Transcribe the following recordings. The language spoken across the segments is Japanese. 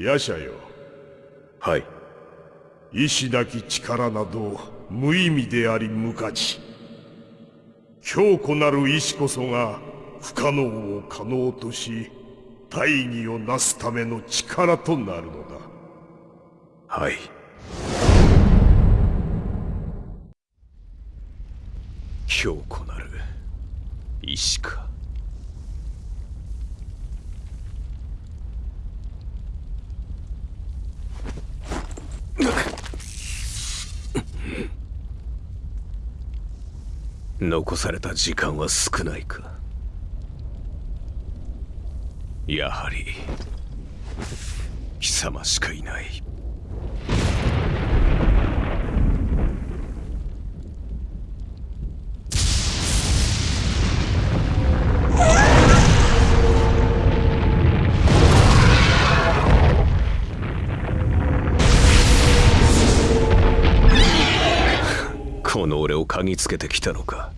前に進むかヤシャよ。はい。意志なき力など無意味であり無価値。強固なる意志こそが不可能を可能とし大義をなすための力となるのだ。はい。強固なる意志か残された時間は少ないか。やはり貴様しかいない。この俺を嗅ぎつけてきたのか。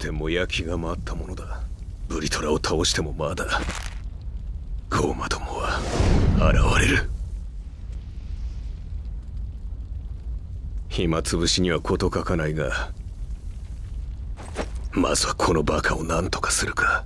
ても焼きが回ったものだ。ブリトラを倒してもまだ。ゴーマどもは現れる。暇つぶしには事欠かないがまずはこのバカを何とかするか。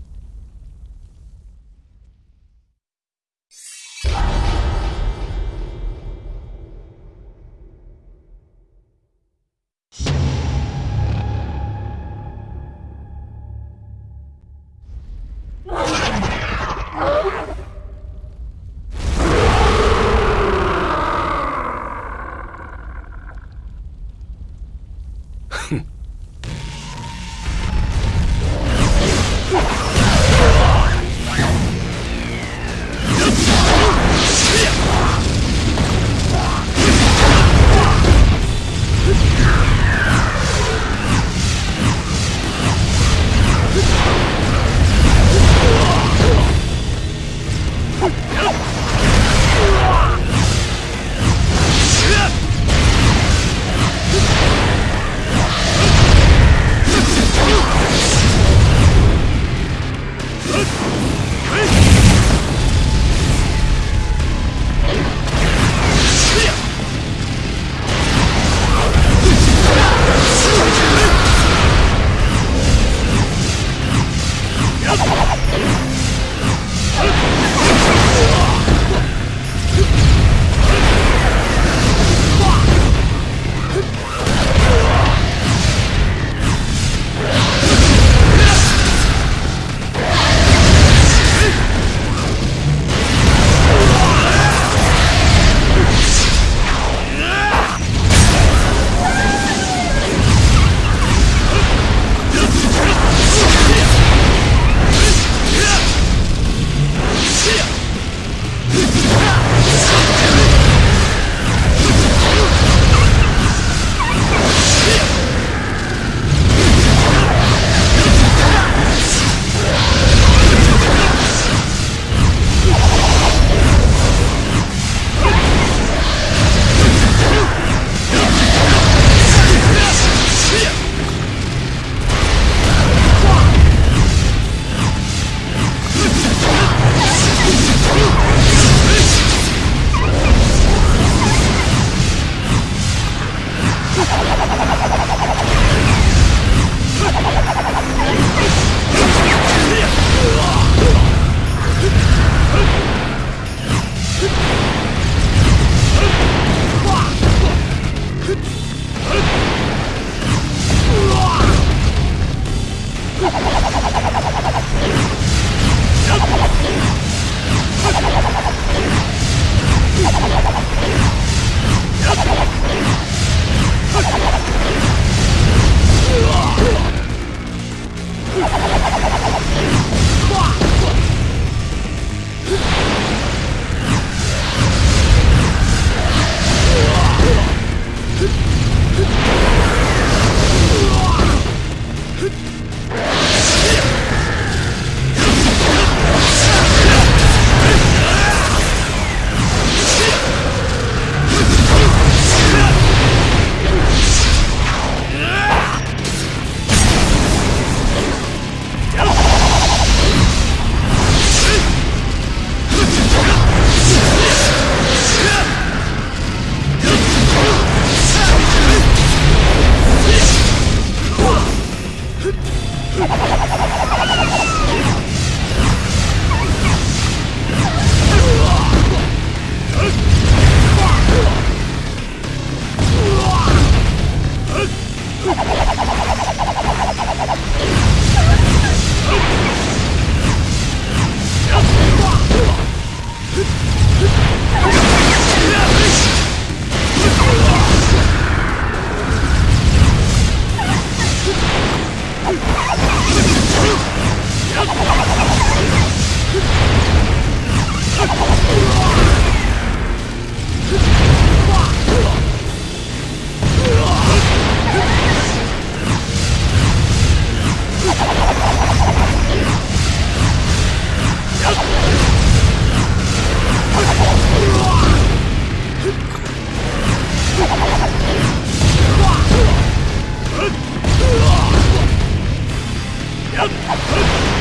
やっ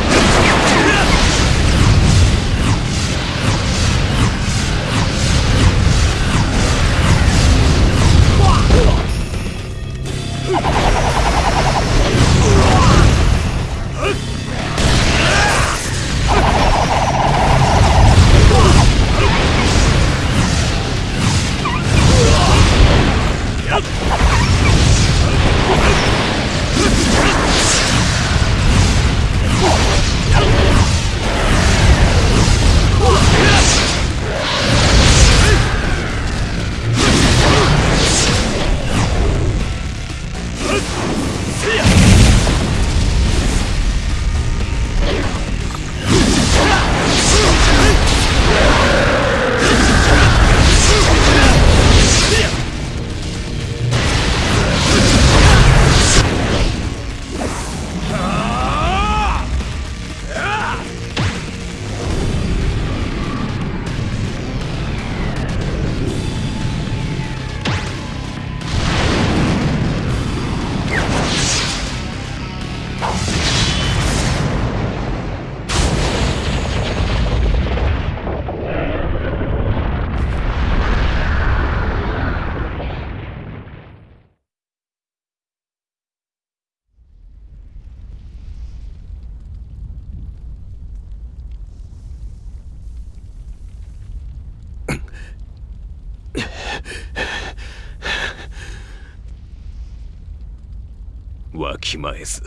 わきまえず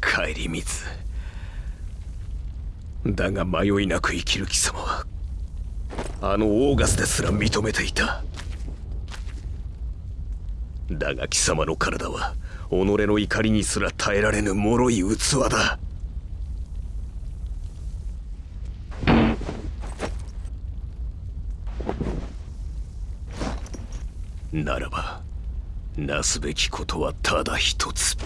顧みずだが迷いなく生きる貴様はあのオーガスですら認めていた。だが貴様の体は己の怒りにすら耐えられぬ脆い器だ。ならばなすべきことはただ一つ。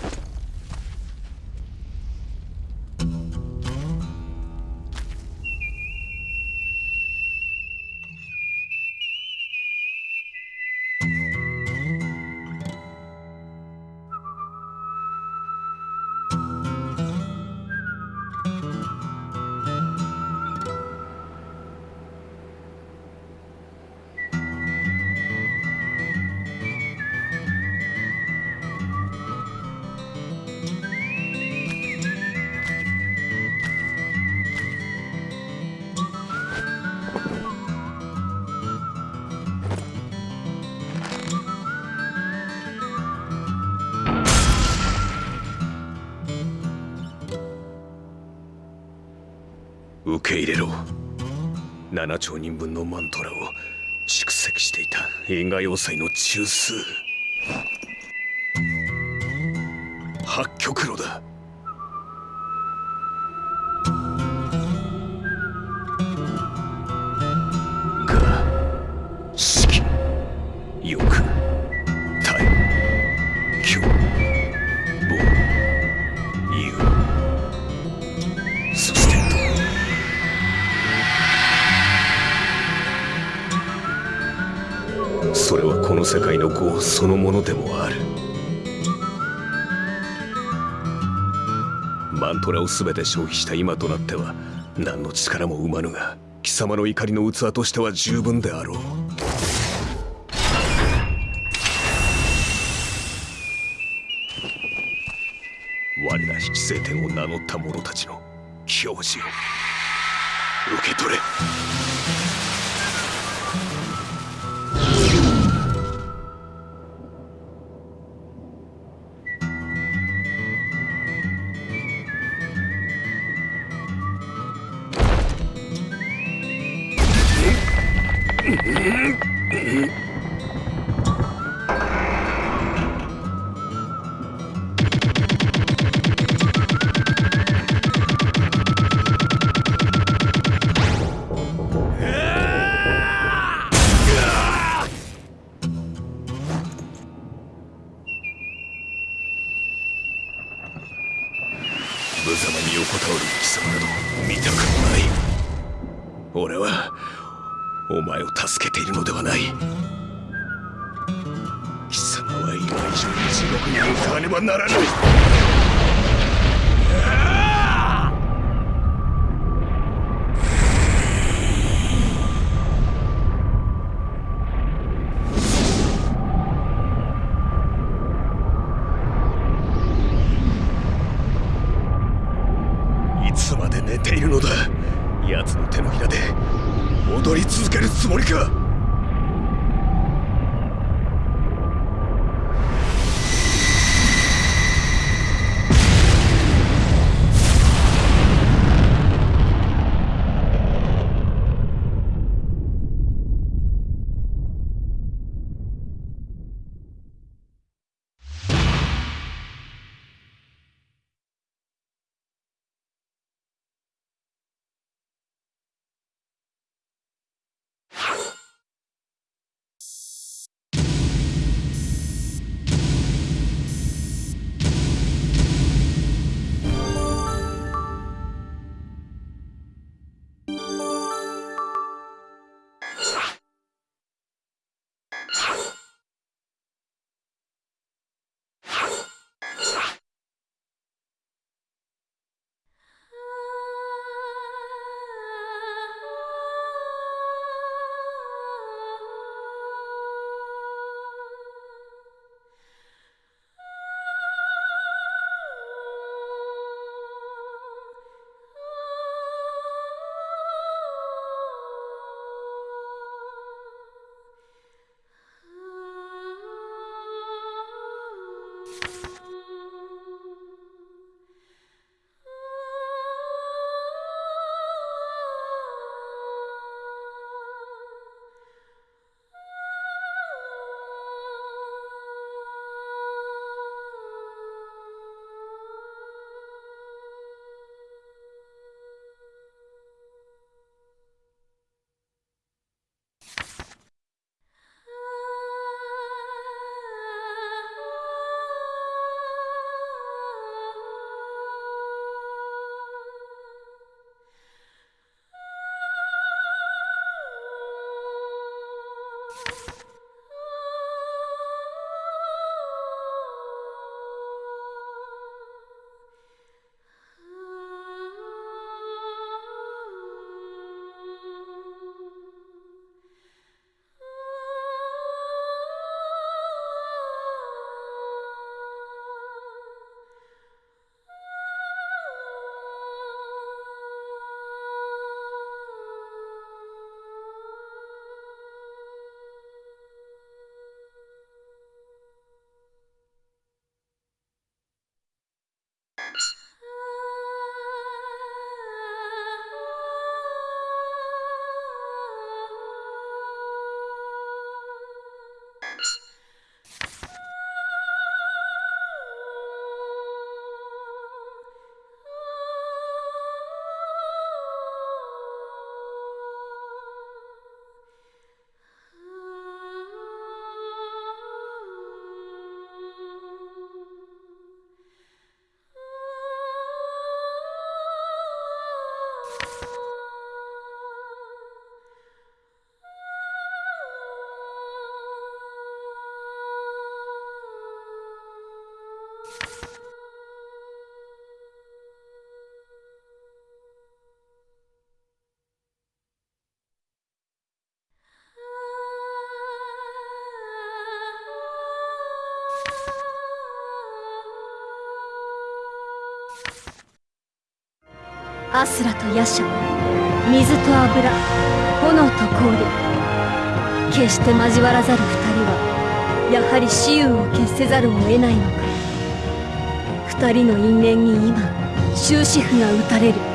受け入れろ。7兆人分のマントラを蓄積していた因果要塞の中枢。八極炉だ。そのものでもある。マントラを全て消費した今となっては何の力も生まぬが貴様の怒りの器としては十分であろう。我ら引き聖天を名乗った者たちの教示を受け取れ。無様に横たわる貴様など見たくない。俺はお前を助けているのではない。貴様は今以上に地獄に向かねばならないアスラとヤシャ水と油炎と氷決して交わらざる二人はやはり雌雄を決せざるを得ないのか。二人の因縁に今終止符が打たれる。